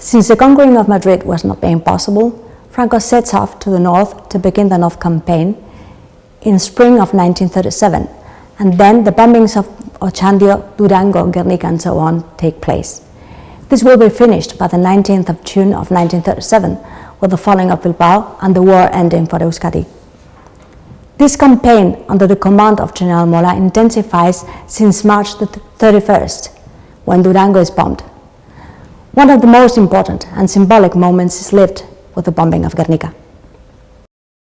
Since the conquering of Madrid was not being possible, Franco sets off to the north to begin the North Campaign in spring of 1937, and then the bombings of Ochandio, Durango, Guernica and so on take place. This will be finished by the 19th of June of 1937, with the falling of Bilbao and the war ending for Euskadi. This campaign under the command of General Mola intensifies since March the 31st, when Durango is bombed. One of the most important and symbolic moments is lived with the bombing of Guernica.